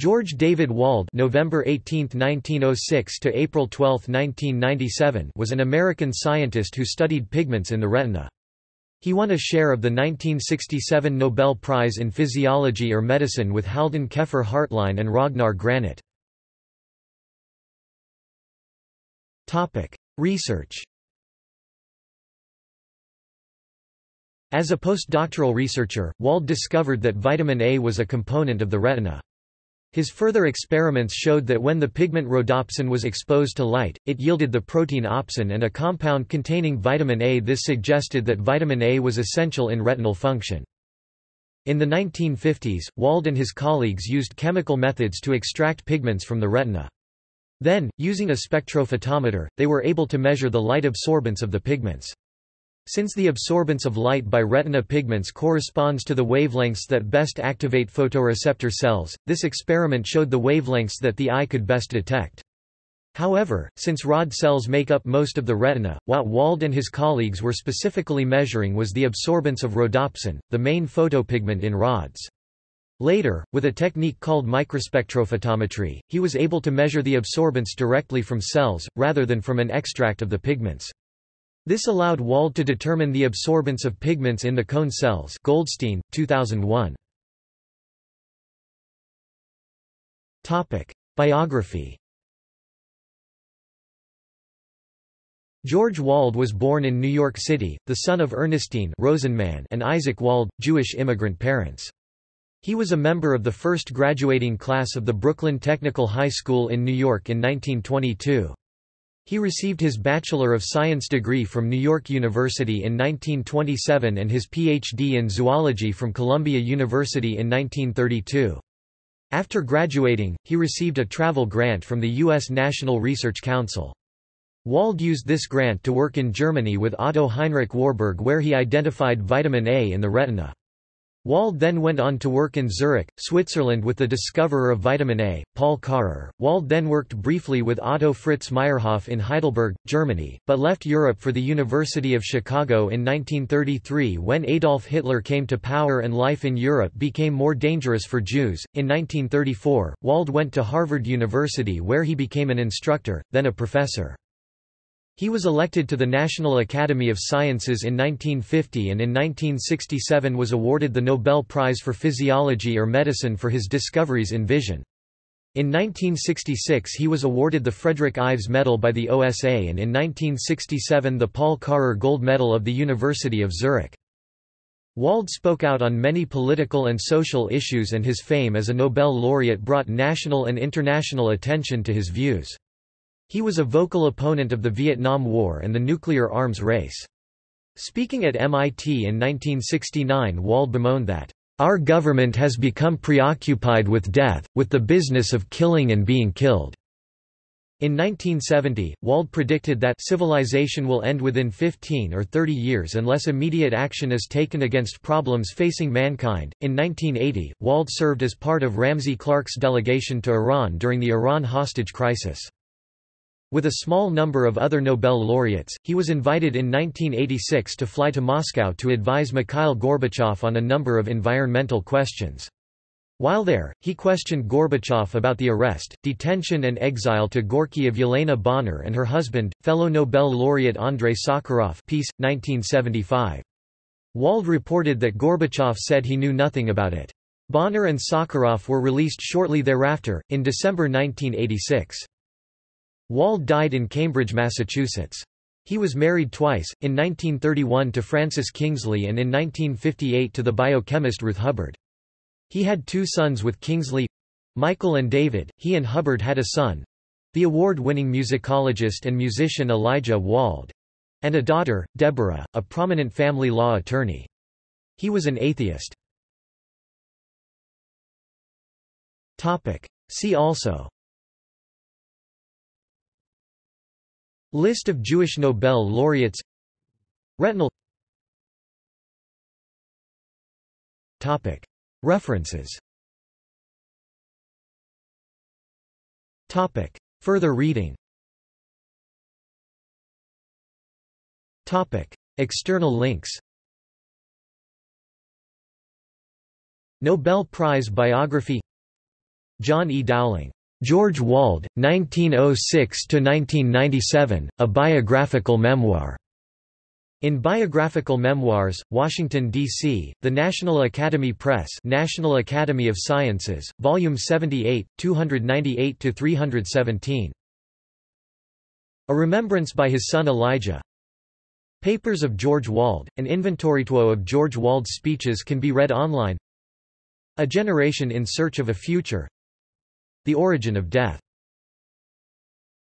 George David Wald November 18, 1906 to April 12, 1997 was an American scientist who studied pigments in the retina. He won a share of the 1967 Nobel Prize in Physiology or Medicine with Haldan Keffer Hartline and Ragnar Granit. Research As a postdoctoral researcher, Wald discovered that vitamin A was a component of the retina. His further experiments showed that when the pigment rhodopsin was exposed to light, it yielded the protein opsin and a compound containing vitamin A. This suggested that vitamin A was essential in retinal function. In the 1950s, Wald and his colleagues used chemical methods to extract pigments from the retina. Then, using a spectrophotometer, they were able to measure the light absorbance of the pigments. Since the absorbance of light by retina pigments corresponds to the wavelengths that best activate photoreceptor cells, this experiment showed the wavelengths that the eye could best detect. However, since rod cells make up most of the retina, what Wald and his colleagues were specifically measuring was the absorbance of rhodopsin, the main photopigment in rods. Later, with a technique called microspectrophotometry, he was able to measure the absorbance directly from cells, rather than from an extract of the pigments. This allowed Wald to determine the absorbance of pigments in the cone cells Goldstein, 2001. Biography George Wald was born in New York City, the son of Ernestine Rosenman and Isaac Wald, Jewish immigrant parents. He was a member of the first graduating class of the Brooklyn Technical High School in New York in 1922. He received his Bachelor of Science degree from New York University in 1927 and his Ph.D. in zoology from Columbia University in 1932. After graduating, he received a travel grant from the U.S. National Research Council. Wald used this grant to work in Germany with Otto Heinrich Warburg where he identified vitamin A in the retina. Wald then went on to work in Zurich, Switzerland with the discoverer of vitamin A, Paul Karrer. Wald then worked briefly with Otto Fritz Meyerhof in Heidelberg, Germany, but left Europe for the University of Chicago in 1933 when Adolf Hitler came to power and life in Europe became more dangerous for Jews. In 1934, Wald went to Harvard University where he became an instructor, then a professor. He was elected to the National Academy of Sciences in 1950 and in 1967 was awarded the Nobel Prize for Physiology or Medicine for his discoveries in vision. In 1966 he was awarded the Frederick Ives Medal by the OSA and in 1967 the Paul Karrer Gold Medal of the University of Zurich. Wald spoke out on many political and social issues and his fame as a Nobel laureate brought national and international attention to his views. He was a vocal opponent of the Vietnam War and the nuclear arms race. Speaking at MIT in 1969 Wald bemoaned that, "...our government has become preoccupied with death, with the business of killing and being killed." In 1970, Wald predicted that civilization will end within 15 or 30 years unless immediate action is taken against problems facing mankind. In 1980, Wald served as part of Ramsey Clark's delegation to Iran during the Iran hostage crisis. With a small number of other Nobel laureates, he was invited in 1986 to fly to Moscow to advise Mikhail Gorbachev on a number of environmental questions. While there, he questioned Gorbachev about the arrest, detention and exile to Gorky of Yelena Bonner and her husband, fellow Nobel laureate Andrei Sakharov Peace, 1975. Wald reported that Gorbachev said he knew nothing about it. Bonner and Sakharov were released shortly thereafter, in December 1986. Wald died in Cambridge, Massachusetts. He was married twice, in 1931 to Frances Kingsley and in 1958 to the biochemist Ruth Hubbard. He had two sons with Kingsley—Michael and David, he and Hubbard had a son—the award-winning musicologist and musician Elijah Wald—and a daughter, Deborah, a prominent family law attorney. He was an atheist. See also List of Jewish Nobel laureates. Retinal. References. Further reading. External links. Nobel Prize biography. John E. Dowling. George Wald, 1906–1997, A Biographical Memoir. In Biographical Memoirs, Washington, D.C., The National Academy Press National Academy of Sciences, Volume 78, 298–317. A Remembrance by his son Elijah Papers of George Wald, an inventorytuo of George Wald's speeches can be read online A Generation in Search of a Future The Origin of Death